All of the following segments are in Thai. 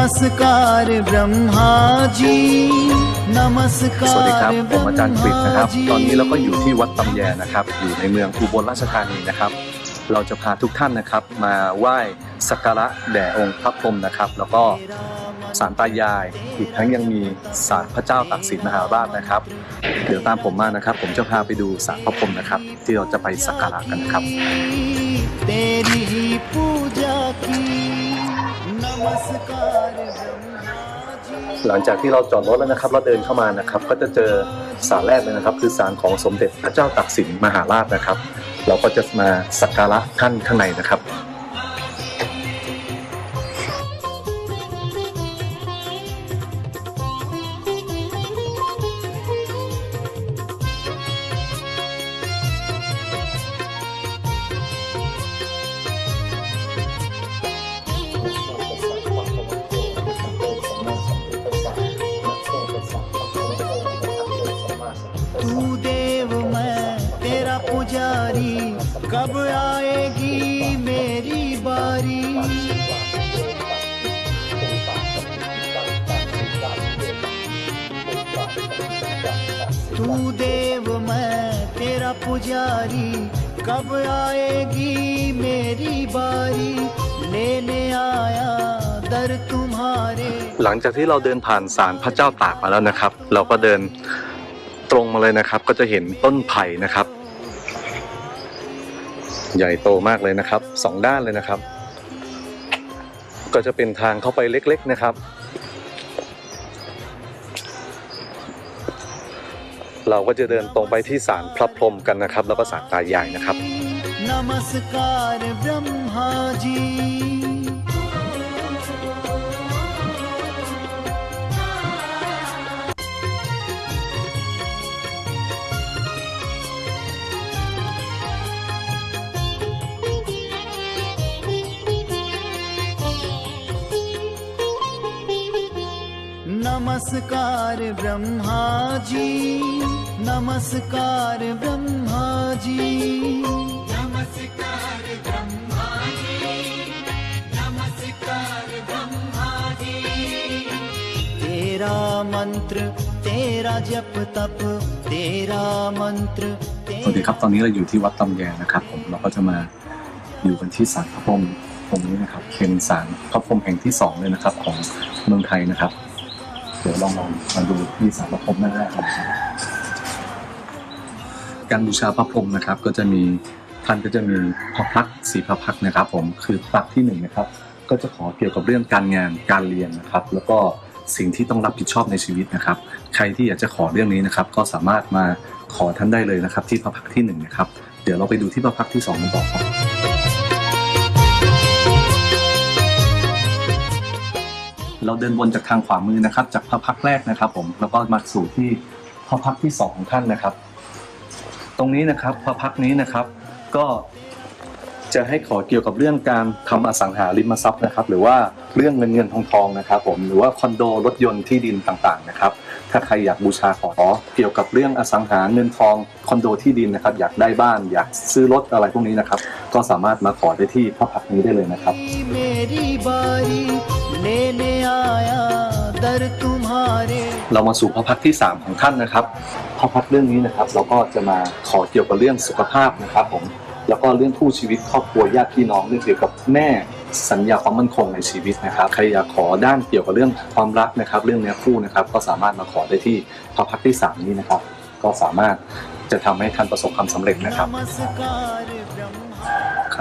नमस्कार ब्रह्मा जी สวัสดีครับ नमस्कार ผมอาจารย์กฤษนะครับ ब्रह्मा जी ตอนนี้เราก็อยู่ที่วัดตำแยนะครับ อยู่ในเมืองอุบลราชธานีนะครับ เราจะพาทุกท่านนะครับ มาไหว้สักการะแด่องค์พระพรหมนะครับ แล้วก็ศาลตายาย อีกทั้งยังมีศาลพระเจ้าตากสินมหาราชนะครับ เดี๋ยวตามผมมานะครับ ผมจะพาไปดูศาลพระพรหมนะครับ ที่เราจะไปสักการะกันนะครับ หลังจากที่เราจอดรถแล้วนะครับ เราเดินเข้ามานะครับ ก็จะเจอศาลแรกเลยนะครับ คือศาลของสมเด็จพระเจ้าตากสินมหาราชนะครับ เราก็จะมาสักการะท่านข้างในนะครับ कब आएगी मेरी बारी तू देव मैं तेरा पुजारी कब आएगी मेरी बारी लेने आया दर तुम्हारे หลังจากที่เราเดินผ่านศาลพระเจ้าตากมาแล้วนะครับ เราก็เดินตรงมาเลยนะครับ ก็จะเห็นต้นไผ่นะครับ ใหญ่โตมากเลยนะครับสองด้านเลยนะครับ ก็จะเป็นทางเข้าไปเล็ก ๆนะครับ เราก็จะเดินตรงไปที่ศาลพระพรหมกันนะครับ แล้วก็ศาลตายายนะครับ Namaskar Brahma नमस्कार ब्रह्मा जी नमस्कार ब्रह्मा जी नमस्कार ब्रह्मा जी नमस्कार ब्रह्मा जी तेरा मंत्र तेरा जप तप तेरा मंत्र สวัสดีครับ ตอนนี้เราอยู่ที่วัดตำแยนะครับผมเราก็จะมาอยู่กันที่ศาลพระพรหมตรงนี้นะครับเป็นศาลพระพรหมแห่งที่สองเลยนะครับ ของเมืองไทยนะครับ เดี๋ยวลองลองมาดูที่ศาลพระพรหมหน้าแรกกันนะครับ การบูชาพระพรหมนะครับ ก็จะมีท่านก็จะมีพระพักสีพระพักนะครับ ผมคือพระพักที่หนึ่งนะครับ ก็จะขอเกี่ยวกับเรื่องการงานการเรียนนะครับ แล้วก็สิ่งที่ต้องรับผิดชอบในชีวิตนะครับ ใครที่อยากจะขอเรื่องนี้นะครับ ก็สามารถมาขอท่านได้เลยนะครับ ที่พระพักที่หนึ่งนะครับ เดี๋ยวเราไปดูที่พระพักที่สองกันต่อครับ เราเดินบนจากทางขวามือนะครับ จากพระพักแรกนะครับ ผมแล้วก็มาสู่ที่พระพักที่สองของท่านนะครับ ตรงนี้นะครับพระพักนี้นะครับ ก็จะให้ขอเกี่ยวกับเรื่องการทำอสังหาริมทรัพย์นะครับ หรือว่าเรื่องเงินเงินทองทองนะครับ ผมหรือว่าคอนโดรถยนต์ที่ดินต่างๆนะครับ ถ้าใครอยากบูชาขอเกี่ยวกับเรื่องอสังหาเงินทองคอนโดที่ดินนะครับ อยากได้บ้าน อยากซื้อรถอะไรพวกนี้นะครับ ก็สามารถมาขอได้ที่พระพักนี้ได้เลยนะครับ लेने आया दर तुम्हारे เรามาสู่พระพักตร์ที่ 3 ของท่านนะครับ พระพักตร์เรื่องนี้นะครับ เราก็จะมาขอเกี่ยวกับเรื่องสุขภาพนะครับ ผม แล้วก็เรื่องคู่ชีวิตครอบครัวญาติพี่น้องเรื่องเกี่ยวกับแม่สัญญาความมั่นคงในชีวิตนะครับ ใครอยากขอด้านเกี่ยวกับเรื่องความรักนะครับ เรื่องเนื้อคู่นะครับ ก็สามารถมาขอได้ที่พระพักตร์ที่ 3 นี้นะครับ ก็สามารถจะทำให้ท่านประสบความสำเร็จนะครับ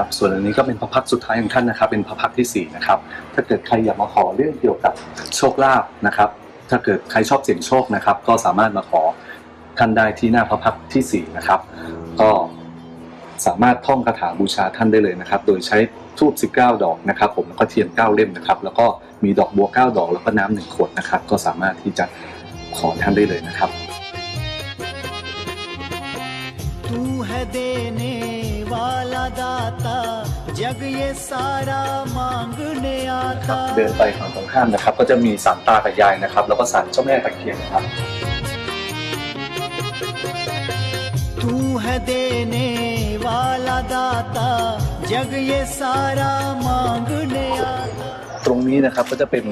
นะครับ ส่วนอันนี้ก็เป็นพระพักสุดท้ายของท่านนะครับ เป็นพระพักที่4นะครับ ถ้าเกิดใครอยากมาขอเรื่องเกี่ยวกับโชคลาภนะครับ ถ้าเกิดใครชอบเสี่ยงโชคนะครับ ก็สามารถมาขอท่านได้ที่หน้าพระพักที่4นะครับ ก็สามารถท่องคาถาบูชาท่านได้เลยนะครับ โดยใช้ทูบ19 ดอกนะครับ ผมแล้วก็เทียน9เล่มนะครับ แล้วก็มีดอกบัว 9 ดอกแล้วก็น้ำหนึ่งขวดนะครับ ก็สามารถที่จะขอท่านได้เลยนะครับ तू है देने वाला दाता जग ये सारा मांगने ครับ आता เดินไปฝั่งตรงข้ามนะครับ ก็จะมีศาลตากับยายนะครับ แล้วก็ศาลเจ้าแม่ตะเคียนนะครับ तू है देने वाला दाता जग ये सारा मांगने आता ตรงนี้นะครับก็จะเป็น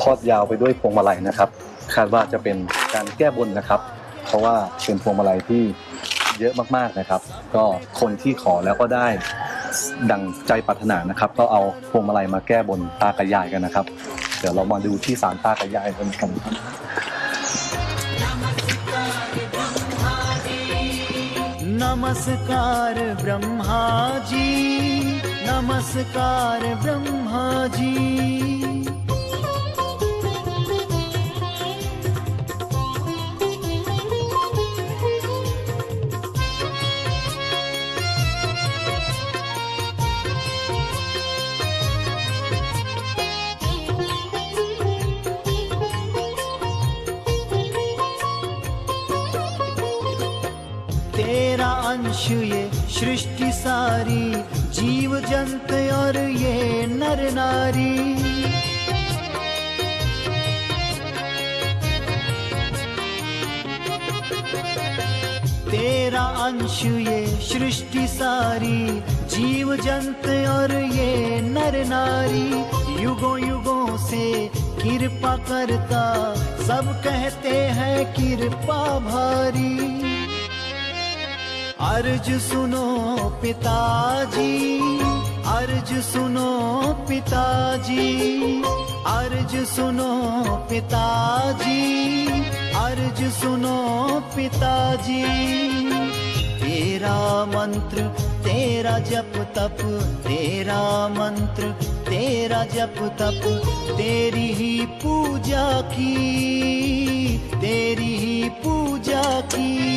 ทอดยาวไปด้วยพวงมาลัยนะครับ คาดว่าจะเป็นการแก้บนนะครับ เพราะว่าเป็นพวงมาลัยที่ เยอะมากๆนะครับ ก็คนที่ขอแล้วก็ได้ดังใจปรารถนานะครับ ก็เอาพวงมาลัยมาแก้บนตากระยายกันนะครับ เดี๋ยวเรามาดูที่ศาลตากระยายกันกันครับนมัสการบรมหาจีนมัสการบร अंश ये सृष्टि सारी, जीव जंत और ये नर नारी। तेरा अंश ये सृष्टि सारी, जीव जंत और ये नर नारी। युगों युगों से कृपा करता, सब कहते हैं कृपा भारी। अर्ज़ सुनो पिताजी, अर्ज़ सुनो पिताजी, अर्ज़ सुनो पिताजी, अर्ज़ सुनो पिताजी। तेरा मंत्र, तेरा जप तप, तेरा मंत्र, तेरा जप तप, तेरी ही पूजा की, तेरी ही पूजा की।